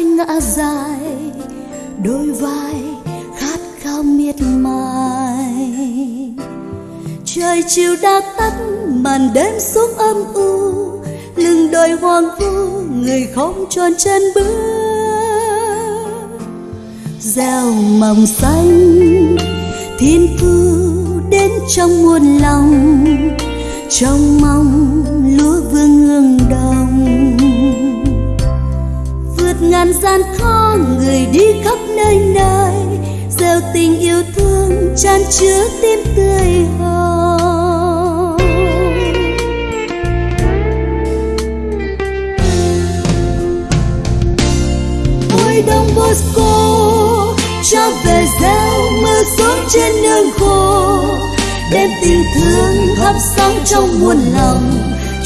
ngã dài, đôi vai khát khao miệt mài. Trời chiều đã tắt, màn đêm xuống âm u, lưng đôi hoang vu, người không tròn chân bước. Gieo mầm xanh, thiên thư đến trong muôn lòng, trong mong lúa vương hương đồng ngàn gian khó người đi khắp nơi nơi. Gieo tình yêu thương chan chứa tim tươi hồng ôi đông bosco, cho về gieo mưa xuống trên nương khô. Đem tình thương thắp sáng trong muôn lòng,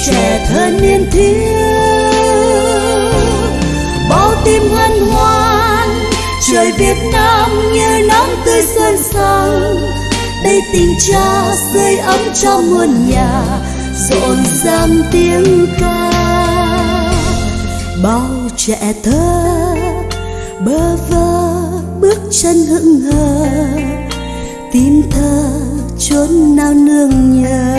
trẻ thơ niên thiếu hân hoan. Trời Việt Nam như nắng tươi xuân sang. Đây tình cha sưởi ấm cho muôn nhà. Rộn ràng tiếng ca. Bao trẻ thơ bơ vơ bước chân hững hờ. Tim thơ chốn nào nương nhờ.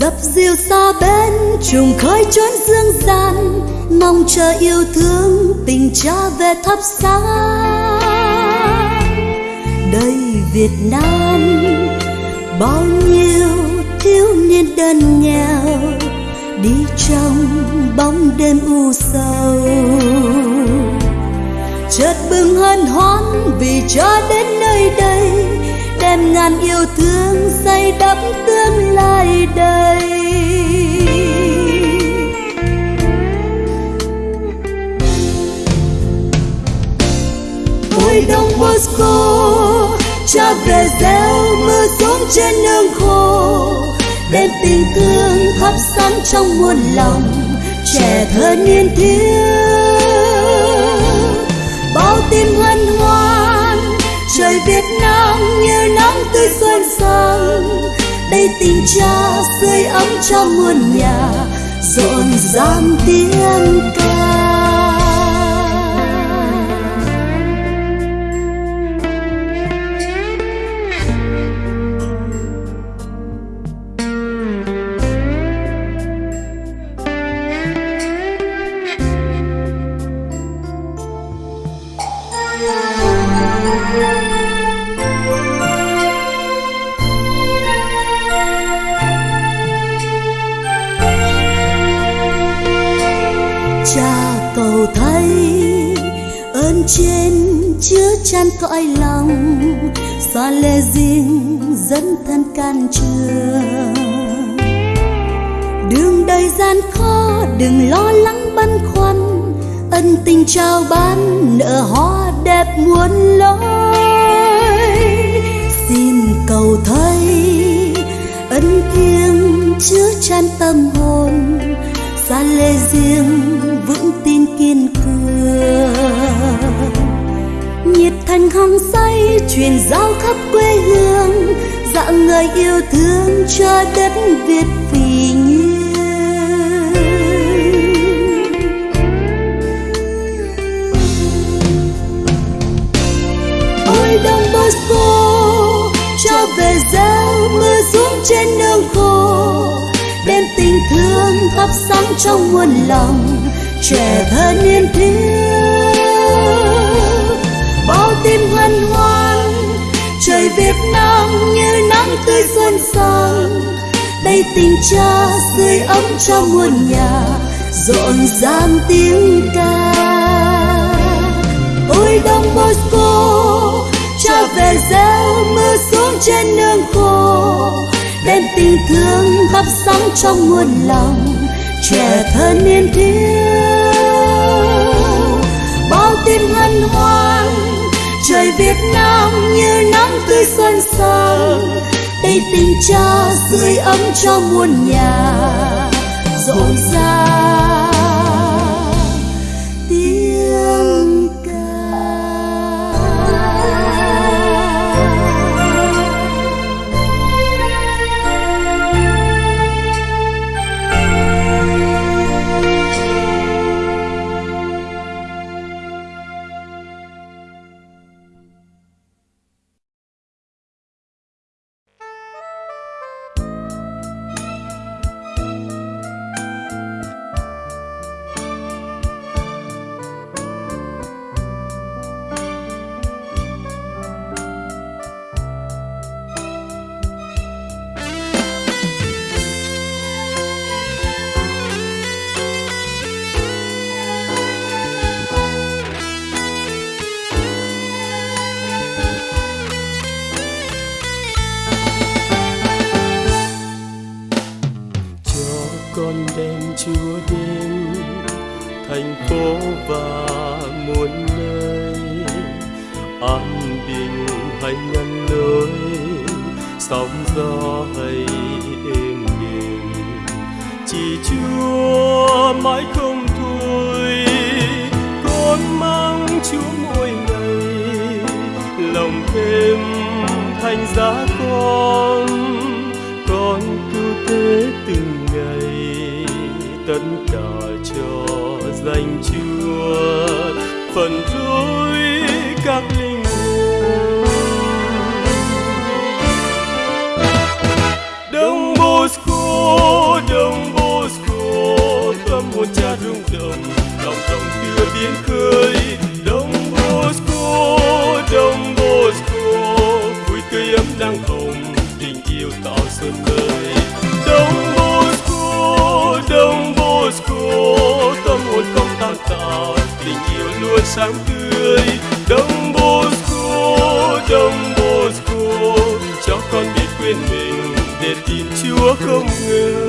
Dập dìu xa bên, trùng khơi chốn dương gian mong chờ yêu thương, tình cha về thắp sáng. Đây Việt Nam, bao nhiêu thiếu niên đơn nghèo đi trong bóng đêm u sầu. Chợt bừng hân hoan vì cha đến nơi đây, đem ngàn yêu thương xây đắp tương lai đời. Ôi đông cha về gieo mưa xuống trên nương khô, đem tình thương thắp sáng trong muôn lòng, trẻ thơ niên thiếu. Bao tim hân hoan, trời Việt Nam như nắng tươi xuân sang đây tình cha sưởi ấm cho muôn nhà, rộn ràng tiếng ca. cầu thay. Ơn trên chứa chan cõi lòng xa lê riêng dẫn thân can trường. Đường đời gian khó, đừng lo lắng băn khoăn, ân tình trao ban, nợ hoa đẹp muôn lối. Xin cầu thay, ân thiêng chứa chan tâm hồn xa lê riêng vững kiên cường. Nhiệt thành hăng say truyền giao khắp quê hương, dạng người yêu thương cho đất việt vì nhiên ôi đông bosco, cho về gieo mưa xuống trên nương khô, đem tình thương thắp sáng trong muôn lòng trẻ thơ niên thiếu, bao tim hân hoan, trời Việt Nam như nắng tươi xuân sang đây tình cha sưởi ấm cho muôn nhà rộn ràng tiếng ca. Ôi đông Bosco cha về gieo mưa xuống trên nương khô, đem tình thương thắp sáng trong muôn lòng trẻ thơ niên thiếu, bao tim hân hoan, trời Việt Nam như nắng tươi xuân sang đây tình cha sưởi ấm cho muôn nhà, rộn ràng. Thành phố và muôn nơi. An bình hay ngăn lối, sóng gió hay êm đềm. Chỉ chúa mãi không thôi, con mang chúa mỗi ngày. Lòng thêm thành giá các linh hồn đông bosco đông bosco tâm hồn cha rung động quên mình để tin chúa không ngừng.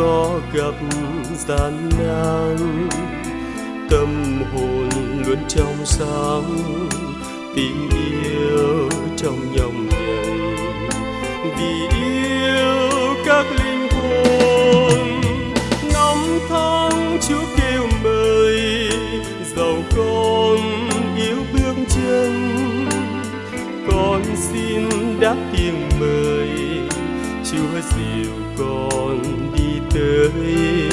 Có gặp gian nan, tâm hồn luôn trong sáng, tình yêu trong nhòng nhằn vì yêu các linh hồn năm tháng chúa kêu mời, giàu con yêu bước chân. Con xin đáp tiếng mời, chúa dìu con đi